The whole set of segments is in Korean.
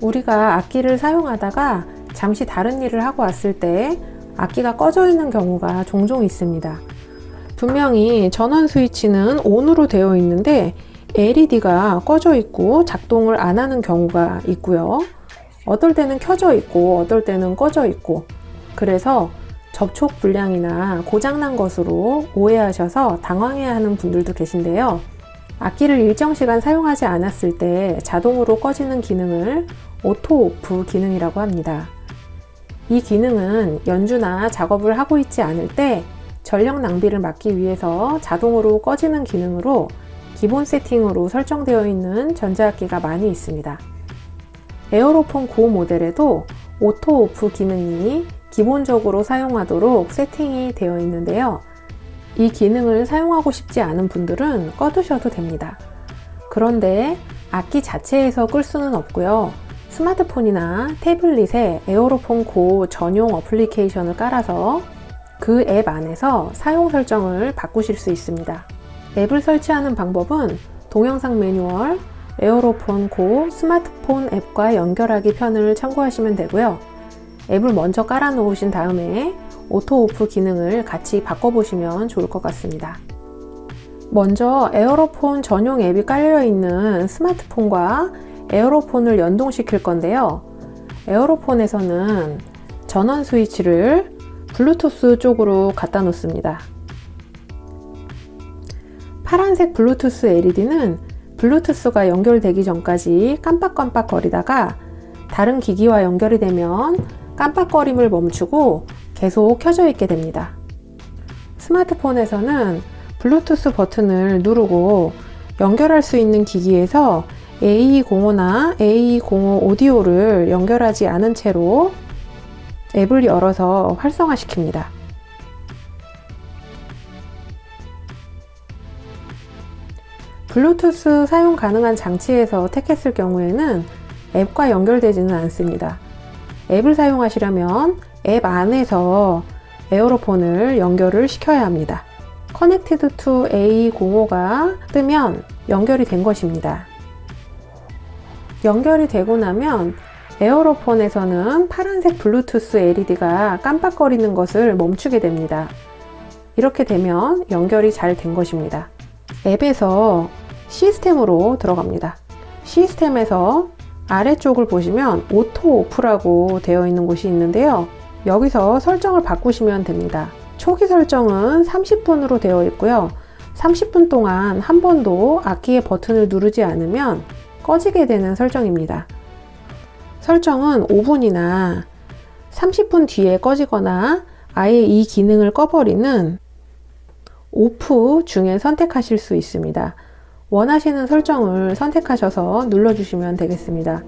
우리가 악기를 사용하다가 잠시 다른 일을 하고 왔을 때 악기가 꺼져 있는 경우가 종종 있습니다. 분명히 전원 스위치는 ON으로 되어 있는데 LED가 꺼져 있고 작동을 안 하는 경우가 있고요. 어떨 때는 켜져 있고 어떨 때는 꺼져 있고 그래서 접촉 불량이나 고장난 것으로 오해하셔서 당황해야 하는 분들도 계신데요. 악기를 일정 시간 사용하지 않았을 때 자동으로 꺼지는 기능을 auto off 기능이라고 합니다. 이 기능은 연주나 작업을 하고 있지 않을 때 전력 낭비를 막기 위해서 자동으로 꺼지는 기능으로 기본 세팅으로 설정되어 있는 전자악기가 많이 있습니다. 에어로폰 고 모델에도 auto off 기능이 기본적으로 사용하도록 세팅이 되어 있는데요. 이 기능을 사용하고 싶지 않은 분들은 꺼두셔도 됩니다. 그런데 악기 자체에서 끌 수는 없고요. 스마트폰이나 태블릿에 에어로폰 고 전용 어플리케이션을 깔아서 그 앱 안에서 사용 설정을 바꾸실 수 있습니다. 앱을 설치하는 방법은 동영상 매뉴얼, 에어로폰 고 스마트폰 앱과 연결하기 편을 참고하시면 되고요. 앱을 먼저 깔아 놓으신 다음에 auto off 기능을 같이 바꿔보시면 좋을 것 같습니다. 먼저 에어로폰 전용 앱이 깔려 있는 스마트폰과 에어로폰을 연동시킬 건데요. 에어로폰에서는 전원 스위치를 블루투스 쪽으로 갖다 놓습니다. 파란색 블루투스 LED는 블루투스가 연결되기 전까지 깜빡깜빡 거리다가 다른 기기와 연결이 되면 깜빡거림을 멈추고 계속 켜져 있게 됩니다. 스마트폰에서는 블루투스 버튼을 누르고 연결할 수 있는 기기에서 AE05나 AE05 오디오를 연결하지 않은 채로 앱을 열어서 활성화시킵니다. 블루투스 사용 가능한 장치에서 택했을 경우에는 앱과 연결되지는 않습니다. 앱을 사용하시려면 앱 안에서 에어로폰을 연결을 시켜야 합니다. Connected to A05가 뜨면 연결이 된 것입니다. 연결이 되고 나면 에어로폰에서는 파란색 블루투스 LED가 깜빡거리는 것을 멈추게 됩니다. 이렇게 되면 연결이 잘 된 것입니다. 앱에서 시스템으로 들어갑니다. 시스템에서 아래쪽을 보시면 auto off라고 되어 있는 곳이 있는데요. 여기서 설정을 바꾸시면 됩니다. 초기 설정은 30분으로 되어 있고요. 30분 동안 한 번도 악기의 버튼을 누르지 않으면 꺼지게 되는 설정입니다. 설정은 5분이나 30분 뒤에 꺼지거나 아예 이 기능을 꺼버리는 off 중에 선택하실 수 있습니다. 원하시는 설정을 선택하셔서 눌러주시면 되겠습니다.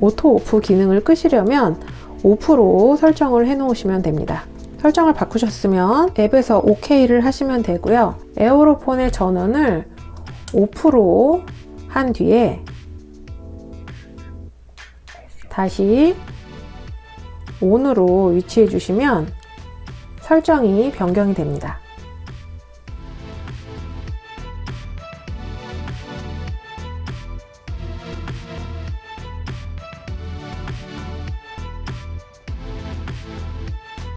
auto off 기능을 끄시려면 off로 설정을 해 놓으시면 됩니다. 설정을 바꾸셨으면 앱에서 OK를 하시면 되고요. 에어로폰의 전원을 off로 한 뒤에 다시 ON으로 위치해 주시면 설정이 변경이 됩니다.